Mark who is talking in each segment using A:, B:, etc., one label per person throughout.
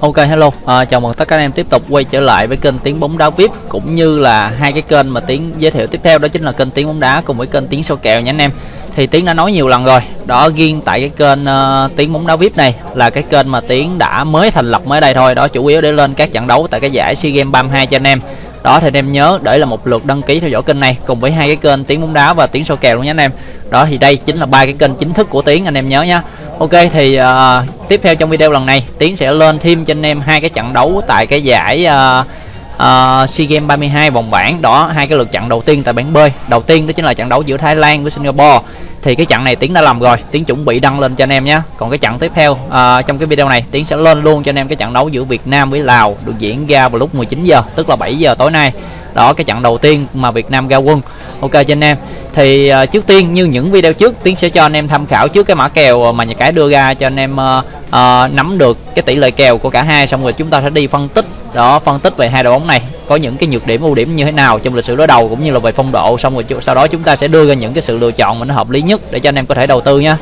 A: Ok hello, à, chào mừng tất cả anh em tiếp tục quay trở lại với kênh tiếng bóng đá VIP cũng như là hai cái kênh mà tiếng giới thiệu tiếp theo đó chính là kênh tiếng bóng đá cùng với kênh tiếng sâu kèo nha anh em. Thì tiếng đã nói nhiều lần rồi, đó riêng tại cái kênh uh, tiếng bóng đá VIP này là cái kênh mà tiếng đã mới thành lập mới đây thôi, đó chủ yếu để lên các trận đấu tại cái giải SEA Games 32 cho anh em. Đó thì anh em nhớ để là một lượt đăng ký theo dõi kênh này cùng với hai cái kênh tiếng bóng đá và tiếng sâu kèo luôn nha anh em. Đó thì đây chính là ba cái kênh chính thức của tiếng anh em nhớ nhé. Ok thì uh, tiếp theo trong video lần này Tiến sẽ lên thêm cho anh em hai cái trận đấu tại cái giải uh, uh, SEA Games 32 vòng bảng. Đó hai cái lượt trận đầu tiên tại bảng B. Đầu tiên đó chính là trận đấu giữa Thái Lan với Singapore. Thì cái trận này Tiến đã làm rồi Tiến chuẩn bị đăng lên cho anh em nhé. Còn cái trận tiếp theo uh, trong cái video này Tiến sẽ lên luôn cho anh em cái trận đấu giữa Việt Nam với Lào được diễn ra vào lúc 19 giờ tức là 7 giờ tối nay. Đó cái trận đầu tiên mà Việt Nam ra quân. Ok cho anh em thì uh, trước tiên như những video trước tiến sẽ cho anh em tham khảo trước cái mã kèo mà nhà cái đưa ra cho anh em uh, uh, nắm được cái tỷ lệ kèo của cả hai. Xong rồi chúng ta sẽ đi phân tích đó phân tích về hai đội bóng này có những cái nhược điểm ưu điểm như thế nào trong lịch sử đối đầu cũng như là về phong độ. Xong rồi sau đó chúng ta sẽ đưa ra những cái sự lựa chọn mà nó hợp lý nhất để cho anh em có thể đầu tư nhé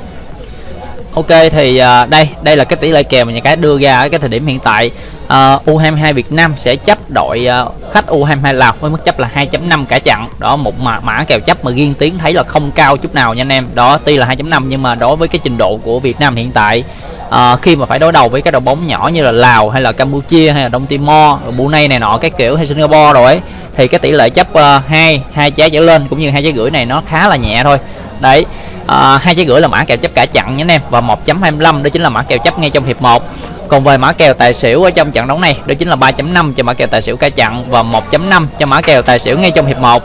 A: Ok thì uh, đây đây là cái tỷ lệ kèo mà nhà cái đưa ra ở cái thời điểm hiện tại. À, uh, U22 Việt Nam sẽ chấp đội uh, khách U22 Lào với mức chấp là 2.5 cả trận đó một mã, mã kèo chấp mà riêng tiếng thấy là không cao chút nào nha anh em. Đó tuy là 2.5 nhưng mà đối với cái trình độ của Việt Nam hiện tại uh, khi mà phải đối đầu với các đội bóng nhỏ như là Lào hay là Campuchia hay là Đông Timor Brunei này nọ cái kiểu hay Singapore rồi ấy thì cái tỷ lệ chấp uh, 2 hai trái trở lên cũng như hai trái gửi này nó khá là nhẹ thôi. Đấy À, hai uh, trái gửi là mã kèo chấp cả chặn nhé anh em. Và 1.25 đó chính là mã kèo chấp ngay trong hiệp 1 còn về mã kèo tài xỉu ở trong trận đấu này đó chính là 3.5 cho mã kèo tài xỉu cả chặn và 1.5 cho mã kèo tài xỉu ngay trong hiệp 1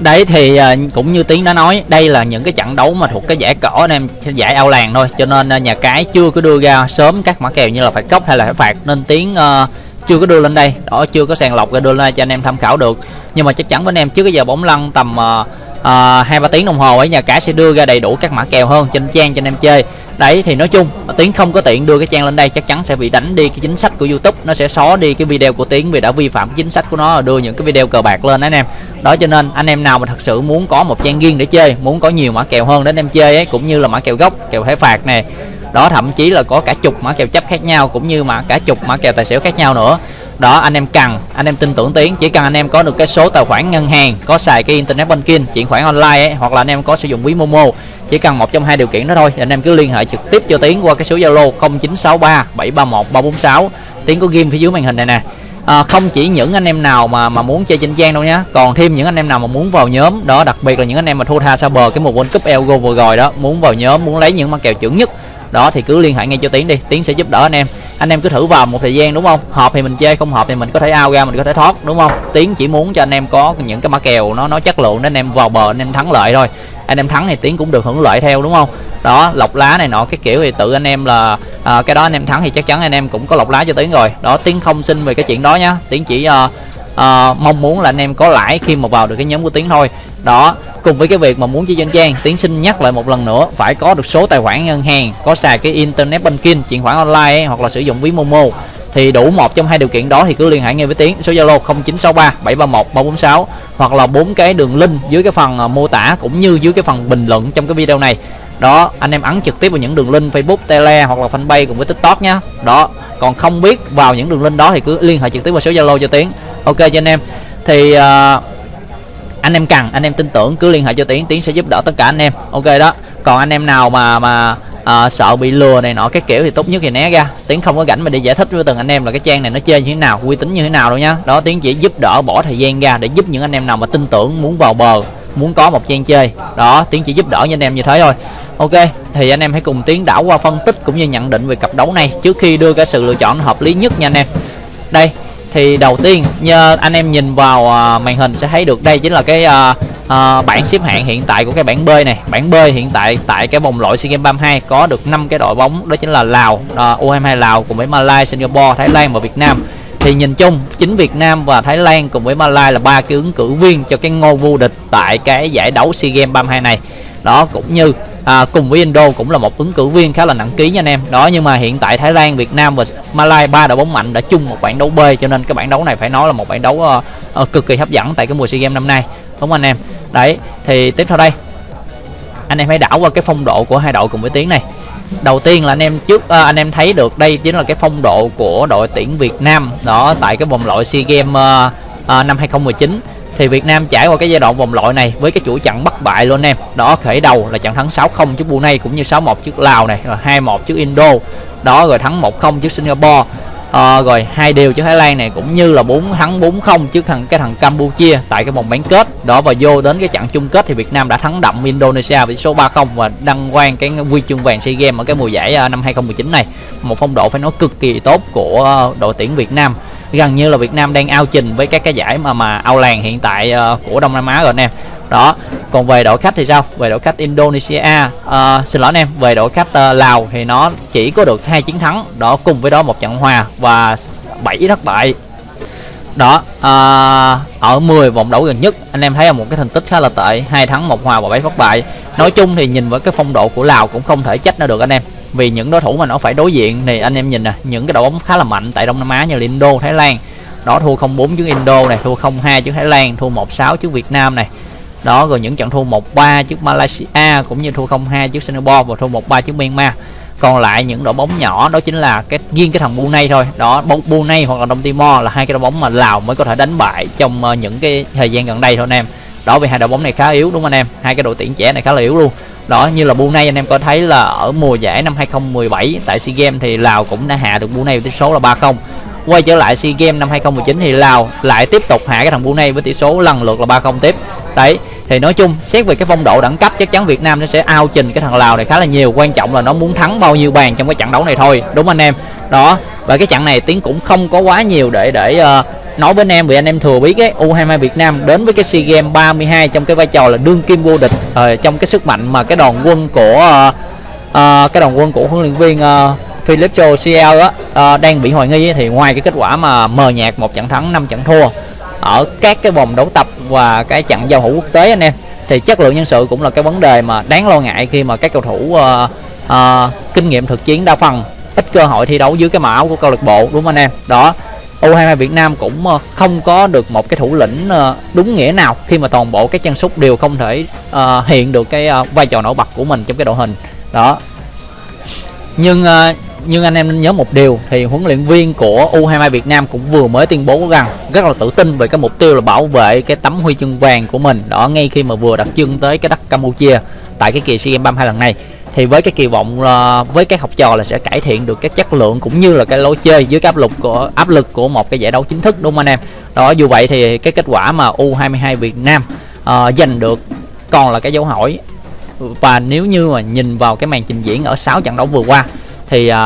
A: đấy thì à, cũng như tiến đã nói đây là những cái trận đấu mà thuộc cái giải cỏ anh em giải ao làng thôi. Cho nên à, nhà cái chưa có đưa ra sớm các mã kèo như là phải cốc hay là phải phạt. Nên tiến uh, chưa có đưa lên đây. Đó chưa có sàng lọc ra đưa lên cho anh em tham khảo được. Nhưng mà chắc chắn với anh em trước cái giờ bóng lăn tầm À, hai uh, ba tiếng đồng hồ ấy nhà cái sẽ đưa ra đầy đủ các mã kèo hơn trên trang cho anh em chơi. Đấy thì nói chung tiến không có tiện đưa cái trang lên đây chắc chắn sẽ bị đánh đi cái chính sách của youtube nó sẽ xóa đi cái video của tiến vì đã vi phạm chính sách của nó đưa những cái video cờ bạc lên anh em. Đó cho nên anh em nào mà thật sự muốn có một trang riêng để chơi muốn có nhiều mã kèo hơn để anh em chơi ấy cũng như là mã kèo gốc kèo thẻ phạt này đó thậm chí là có cả chục mã kèo chấp khác nhau cũng như mà cả chục mã kèo tài xỉu khác nhau nữa đó anh em cần anh em tin tưởng tiến chỉ cần anh em có được cái số tài khoản ngân hàng có xài cái internet banking chuyển khoản online ấy, hoặc là anh em có sử dụng ví momo chỉ cần một trong hai điều kiện đó thôi. Anh em cứ liên hệ trực tiếp cho tiến qua cái số zalo 0963 731 346 tiến có ghim phía dưới màn hình này nè. À, không chỉ những anh em nào mà mà muốn chơi trên trang đâu nhá. Còn thêm những anh em nào mà muốn vào nhóm đó đặc biệt là những anh em mà thua tha xa bờ cái mùa world cup elgo vừa rồi đó muốn vào nhóm muốn lấy những mã kèo chuẩn nhất đó thì cứ liên hệ ngay cho tiến đi. Tiến sẽ giúp đỡ anh em anh em cứ thử vào một thời gian đúng không? Hợp thì mình chơi không hợp thì mình có thể ao ra mình có thể thoát đúng không? Tiến chỉ muốn cho anh em có những cái mã kèo nó nó chất lượng nên anh em vào bờ anh em thắng lợi thôi. Anh em thắng thì tiến cũng được hưởng lợi theo đúng không? Đó lọc lá này nọ cái kiểu thì tự anh em là à, cái đó anh em thắng thì chắc chắn anh em cũng có lọc lá cho tiến rồi. Đó tiến không xin về cái chuyện đó nhá. Tiến chỉ uh, uh, mong muốn là anh em có lãi khi mà vào được cái nhóm của tiến thôi. Đó cùng với cái việc mà muốn chơi dân trang tiến xin nhắc lại một lần nữa phải có được số tài khoản ngân hàng có xài cái internet banking chuyển khoản online ấy, hoặc là sử dụng ví momo. Thì đủ một trong hai điều kiện đó thì cứ liên hệ ngay với tiến. Số zalo 0963 731 346 hoặc là bốn cái đường link dưới cái phần ờ, mô tả cũng như dưới cái phần bình luận trong cái video này. Đó anh em ấn trực tiếp vào những đường link facebook tele hoặc là fanpage cùng với tiktok nhé đó còn không biết vào những đường link đó thì cứ liên hệ trực tiếp vào số zalo cho tiến ok cho anh em. Thì uh, anh em cần anh em tin tưởng cứ liên hệ cho tiến tiến sẽ giúp đỡ tất cả anh em. Ok đó. Còn anh em nào mà mà à, sợ bị lừa này nọ cái kiểu thì tốt nhất thì né ra. Tiến không có rảnh mà đi giải thích với từng anh em là cái trang này nó chơi như thế nào uy tín như thế nào đâu nhá. Đó tiến chỉ giúp đỡ bỏ thời gian ra để giúp những anh em nào mà tin tưởng muốn vào bờ muốn có một trang chơi. Đó tiến chỉ giúp đỡ cho anh em như thế thôi. Ok thì anh em hãy cùng tiến đảo qua phân tích cũng như nhận định về cặp đấu này trước khi đưa cái sự lựa chọn hợp lý nhất nha anh em. Đây thì đầu tiên như anh em nhìn vào uh, màn hình sẽ thấy được đây chính là cái uh, uh, bảng xếp hạng hiện tại của cái bảng B này. Bảng B hiện tại tại cái vòng loại SEA Games 32 có được 5 cái đội bóng đó chính là Lào uh, U22 Lào cùng với Malaysia Singapore Thái Lan và Việt Nam. Thì nhìn chung chính Việt Nam và Thái Lan cùng với Malaysia là ba cái ứng cử viên cho cái ngôi vô địch tại cái giải đấu SEA Games 32 này đó cũng như à, cùng với Indo cũng là một ứng cử viên khá là nặng ký nha anh em. Đó nhưng mà hiện tại Thái Lan Việt Nam và Malaysia ba đội bóng mạnh đã chung một bảng đấu B cho nên cái bảng đấu này phải nói là một bảng đấu uh, uh, cực kỳ hấp dẫn tại cái mùa SEA Games năm nay. Đúng không anh em? Đấy thì tiếp theo đây. Anh em hãy đảo qua cái phong độ của hai đội cùng với tiếng này. Đầu tiên là anh em trước à, anh em thấy được đây chính là cái phong độ của đội tuyển Việt Nam đó tại cái vòng loại SEA Games uh, uh, năm 2019 thì Việt Nam trải qua cái giai đoạn vòng loại này với cái chuỗi trận bất bại luôn em. Đó khởi đầu là trận thắng 6-0 trước Brunei cũng như 6-1 trước Lào này rồi 2-1 trước Indo. Đó rồi thắng 1-0 trước Singapore. À, rồi hai điều trước Thái Lan này cũng như là bốn thắng 4-0 trước thằng cái thằng Campuchia tại cái vòng bán kết. Đó và vô đến cái trận chung kết thì Việt Nam đã thắng đậm Indonesia với số 3-0 và đăng quang cái huy chương vàng SEA Games ở cái mùa giải ờ, năm 2019 này. Một phong độ phải nói cực kỳ tốt của đội tuyển Việt Nam gần như là Việt Nam đang ao trình với các cái giải mà mà ao làng hiện tại uh, của Đông Nam Á rồi anh em. Đó còn về đội khách thì sao? Về đội khách Indonesia uh, xin lỗi anh em về đội khách uh, Lào thì nó chỉ có được hai chiến thắng đó cùng với đó một trận hòa và 7 thất bại. Đó à, ở 10 vòng đấu gần nhất anh em thấy là một cái thành tích khá là tệ hai thắng một hòa và bảy thất bại. Nói chung thì nhìn với cái phong độ của Lào cũng không thể trách nó được anh em vì những đối thủ mà nó phải đối diện thì anh em nhìn nè, những cái đội bóng khá là mạnh tại Đông Nam Á như là Indo, Thái Lan. Đó, thua 0-4 trước Indo này, thua 0-2 trước Thái Lan, thua 1-6 trước Việt Nam này. Đó, rồi những trận thua 1-3 trước Malaysia cũng như thua 0-2 trước Singapore và thua 1-3 trước Myanmar. Còn lại những đội bóng nhỏ đó chính là cái, riêng cái thằng Brunei thôi. Đó Brunei hoặc là Đông Timor là hai cái đội bóng mà Lào mới có thể đánh bại trong ờ, những cái thời gian gần đây thôi anh em. Đó, vì hai đội bóng này khá yếu, đúng không anh em? Hai cái đội tuyển trẻ này khá là yếu luôn đó như là Brunei anh em có thấy là ở mùa giải năm 2017 tại SEA Games thì Lào cũng đã hạ được Brunei với tỷ số là 3-0 quay trở lại SEA Games năm 2019 thì Lào lại tiếp tục hạ cái thằng Brunei với tỷ số lần lượt là 3-0 tiếp. Đấy thì nói chung xét về cái phong độ đẳng cấp chắc chắn Việt Nam nó sẽ ao trình cái thằng Lào này khá là nhiều. Quan trọng là nó muốn thắng bao nhiêu bàn trong cái trận đấu này thôi. Đúng anh em? Đó và cái trận này tiến cũng không có quá nhiều để để uh, nói với anh em vì anh em thừa biết cái U22 Việt Nam đến với cái SEA Games 32 trong cái vai trò là đương kim vô địch uh, trong cái sức mạnh mà cái đoàn quân của uh, uh, cái đoàn quân của huấn luyện viên uh, Philip Cho CL uh, đang bị hoài nghi thì ngoài cái kết quả mà mờ nhạt một trận thắng 5 trận thua ở các cái vòng đấu tập và cái trận giao hữu quốc tế anh em thì chất lượng nhân sự cũng là cái vấn đề mà đáng lo ngại khi mà các cầu thủ uh, uh, kinh nghiệm thực chiến đa phần ít cơ hội thi đấu dưới cái màu áo của câu lạc bộ đúng không anh em? Đó. U22 Việt Nam cũng ờ, không có được một cái thủ lĩnh ờ, đúng nghĩa nào khi mà toàn bộ các chân sút đều không thể uh, hiện được cái vai trò nổi bật của mình trong cái đội hình. Đó. Nhưng uh, nhưng anh em nên nhớ một điều thì huấn luyện viên của U22 Việt Nam cũng vừa mới tuyên bố rằng rất là tự tin về cái mục tiêu là bảo vệ cái tấm huy chương vàng của mình. Đó ngay khi mà vừa đặt chân tới cái đất Campuchia tại cái kỳ SEA Games 32 lần này thì với cái kỳ vọng uh, với các học trò là sẽ cải thiện được cái chất lượng cũng như là cái lối chơi dưới cái áp lực của áp lực của một cái giải đấu chính thức đúng không anh em? Đó dù vậy thì cái kết quả mà U22 Việt Nam uh, giành được còn là cái dấu hỏi. Và nếu như mà nhìn vào cái màn trình diễn ở 6 trận đấu vừa qua thì uh,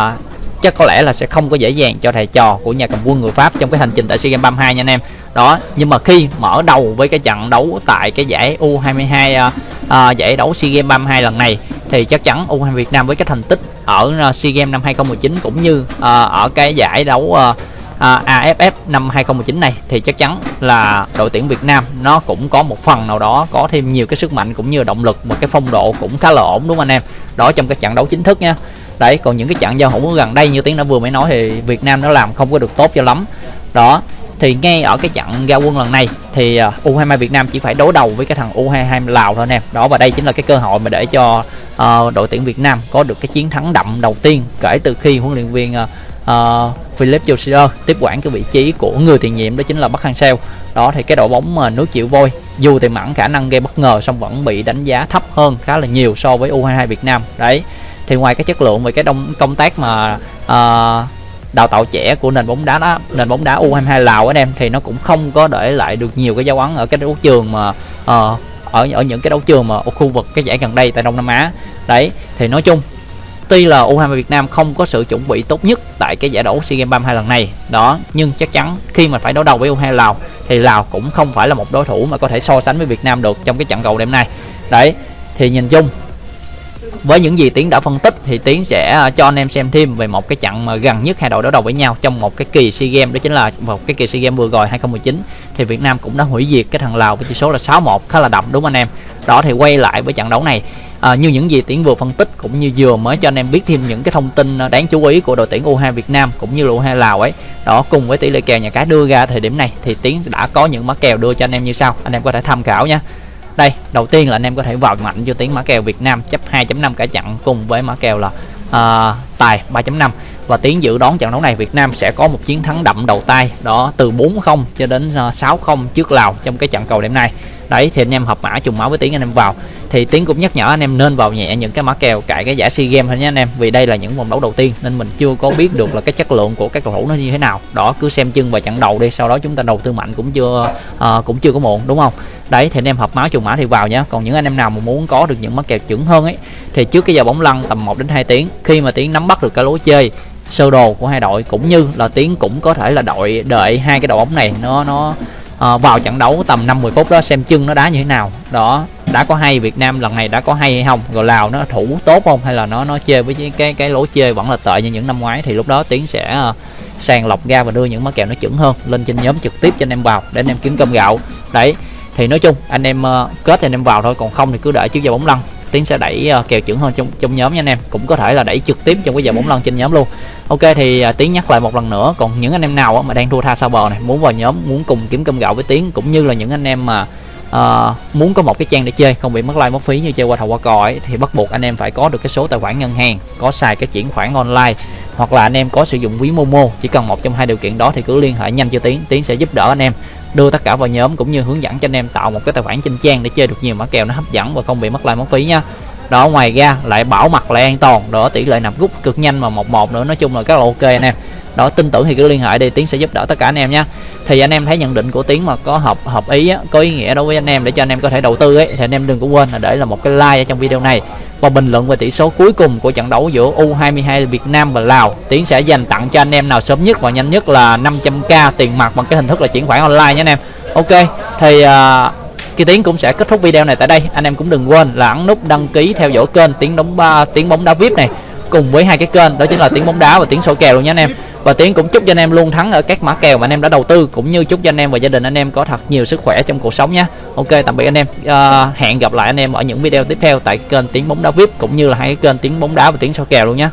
A: chắc có lẽ là sẽ không có dễ dàng cho thầy trò của nhà cầm quân người Pháp trong cái hành trình tại SEA Games 32 nha anh em. Đó nhưng mà khi mở đầu với cái trận đấu tại cái giải U22 uh, uh, giải đấu SEA Games 32 lần này thì chắc chắn U20 Việt Nam với cái thành tích ở ờ, SEA Games năm 2019 cũng như uh, ở cái giải đấu ờ, uh, uh, AFF năm 2019 này thì chắc chắn là đội tuyển Việt Nam nó cũng có một phần nào đó có thêm nhiều cái sức mạnh cũng như động lực một cái phong độ cũng khá là ổn đúng không anh em? Đó trong cái trận đấu chính thức nha. Đấy còn những cái trận giao hữu gần đây như tiếng đã vừa mới nói thì Việt Nam nó làm không có được tốt cho lắm. Đó thì ngay ở cái trận ra quân lần này thì à, U22 Việt Nam chỉ phải đối đầu với cái thằng U22 Lào thôi anh em đó và đây chính là cái cơ hội mà để cho uh, đội tuyển Việt Nam có được cái chiến thắng đậm đầu tiên kể từ khi huấn luyện viên ờ, ờ, uh, uh, Philip Joshua tiếp quản cái vị trí của người tiền nhiệm đó chính là Bắc Hang Seo đó thì cái đội bóng mà nước chịu vôi dù tiềm ẩn khả năng gây bất ngờ song vẫn bị đánh giá thấp hơn khá là nhiều so với U22 Việt Nam. Đấy thì ngoài cái chất lượng về cái đông công tác mà uh, đào tạo trẻ của nền bóng đá đó nền bóng đá U22 Lào anh em thì nó cũng không có để lại được nhiều cái dấu ấn ở cái đấu trường mà uh, ở ở những cái đấu trường mà ở khu vực cái giải gần đây tại Đông Nam Á. Đấy thì nói chung tuy là U23 Việt Nam không có sự chuẩn bị tốt nhất tại cái giải đấu SEA Games 32 lần này đó nhưng chắc chắn khi mà phải đấu đầu với U22 Lào thì Lào cũng không phải là một đối thủ mà có thể so sánh với Việt Nam được trong cái trận cầu đêm nay. Đấy thì nhìn chung với những gì tiến đã phân tích thì tiến sẽ à, cho anh em xem thêm về một cái trận mà gần nhất hai đội đối đầu với nhau trong một cái kỳ SEA Games đó chính là một cái kỳ SEA Games vừa rồi 2019 thì Việt Nam cũng đã hủy diệt cái thằng Lào với tỷ số là 6-1 khá là đậm đúng không anh em? Đó thì quay lại với trận đấu này à, như những gì tiến vừa phân tích cũng như vừa mới cho anh em biết thêm những cái thông tin à, đáng chú ý của đội tuyển U2 Việt Nam cũng như là U2 Lào ấy. Đó cùng với tỷ lệ kèo nhà cái đưa ra thời điểm này thì tiến đã có những mã kèo đưa cho anh em như sau. Anh em có thể tham khảo nha đây đầu tiên là anh em có thể vào mạnh cho tiếng mã kèo Việt Nam chấp 2.5 cả chặn cùng với mã kèo là uh, tài 3.5 và tiến dự đoán trận đấu này Việt Nam sẽ có một chiến thắng đậm đầu tay đó từ 4-0 cho đến ờ, 6-0 trước Lào trong cái trận cầu đêm nay. Đấy thì anh em hợp mã trùng máu với tiến anh em vào. Thì tiến cũng nhắc nhở anh em nên vào nhẹ những cái mã kèo cải cái giải sea games thôi nhé anh em vì đây là những vòng đấu đầu tiên nên mình chưa có biết được là cái chất lượng của các cầu thủ nó như thế nào. Đó cứ xem chân và trận đầu đi sau đó chúng ta đầu tư mạnh cũng chưa uh, cũng chưa có muộn đúng không? Đấy thì anh em hợp máu trùng mã thì vào nhé. Còn những anh em nào mà muốn có được những mã kèo chuẩn hơn ấy thì trước cái giờ bóng lăn tầm 1 đến 2 tiếng khi mà tiến nắm bắt được cái lối chơi sơ đồ của hai đội cũng như là tiến cũng có thể là đội đợi hai cái đội bóng này. Nó nó uh, vào trận đấu tầm 50 phút đó xem chân nó đá như thế nào. Đó đã có hay Việt Nam lần này đã có hay hay không? Rồi Lào nó thủ tốt không? Hay là nó nó chơi với cái cái lối chơi vẫn là tệ như những năm ngoái? Thì lúc đó tiến sẽ uh, sàng lọc ra và đưa những mã kèo nó chuẩn hơn lên trên nhóm trực tiếp cho anh em vào để anh em kiếm cơm gạo. Đấy thì nói chung anh em uh, kết thì anh em vào thôi còn không thì cứ đợi trước giờ bóng lăn tiến sẽ đẩy uh, kèo chuẩn hơn trong trong nhóm nha anh em. Cũng có thể là đẩy trực tiếp trong cái giờ bóng lăn trên nhóm luôn. Ok thì uh, tiến nhắc lại một lần nữa. Còn những anh em nào mà đang thua tha sao bờ này muốn vào nhóm muốn cùng kiếm cơm gạo với tiến cũng như là những anh em mà uh, muốn có một cái trang để chơi không bị mất like mất phí như chơi qua thầu qua cò ấy thì bắt buộc anh em phải có được cái số tài khoản ngân hàng có xài cái chuyển khoản online hoặc là anh em có sử dụng ví momo. Chỉ cần một trong hai điều kiện đó thì cứ liên hệ nhanh cho tiến tiến sẽ giúp đỡ anh em đưa tất cả vào nhóm cũng như hướng dẫn cho anh em tạo một cái tài khoản trên trang để chơi được nhiều mã kèo nó hấp dẫn và không bị mất like mất phí nha. Đó ngoài ra lại bảo mật lại an toàn đó tỷ lệ nạp rút cực nhanh mà một một nữa. Nói chung là rất là ok anh em. Đó tin tưởng thì cứ liên hệ đi tiến sẽ giúp đỡ tất cả anh em nhé thì anh em thấy nhận định của tiến mà có hợp hợp ý á, có ý nghĩa đối với anh em để cho anh em có thể đầu tư ấy thì anh em đừng có quên là để là một cái like ở trong video này và bình luận về tỷ số cuối cùng của trận đấu giữa U22 Việt Nam và Lào. Tiến sẽ dành tặng cho anh em nào sớm nhất và nhanh nhất là 500k tiền mặt bằng cái hình thức là chuyển khoản online nhé anh em. Ok thì uh, Kỳ Tiến cũng sẽ kết thúc video này tại đây. Anh em cũng đừng quên là ấn nút đăng ký theo dõi kênh Tiến đóng uh, Tiến bóng đá VIP này cùng với hai cái kênh đó chính là Tiến bóng đá và Tiến sổ kèo luôn nhé anh em và tiến cũng chúc cho anh em luôn thắng ở các mã kèo mà anh em đã đầu tư cũng như chúc cho anh em và gia đình anh em có thật nhiều sức khỏe trong cuộc sống nhé. Ok tạm biệt anh em. À, hẹn gặp lại anh em ở những video tiếp theo tại kênh tiếng bóng đá vip cũng như là hai cái kênh tiếng bóng đá và tiếng sao kèo luôn nhé.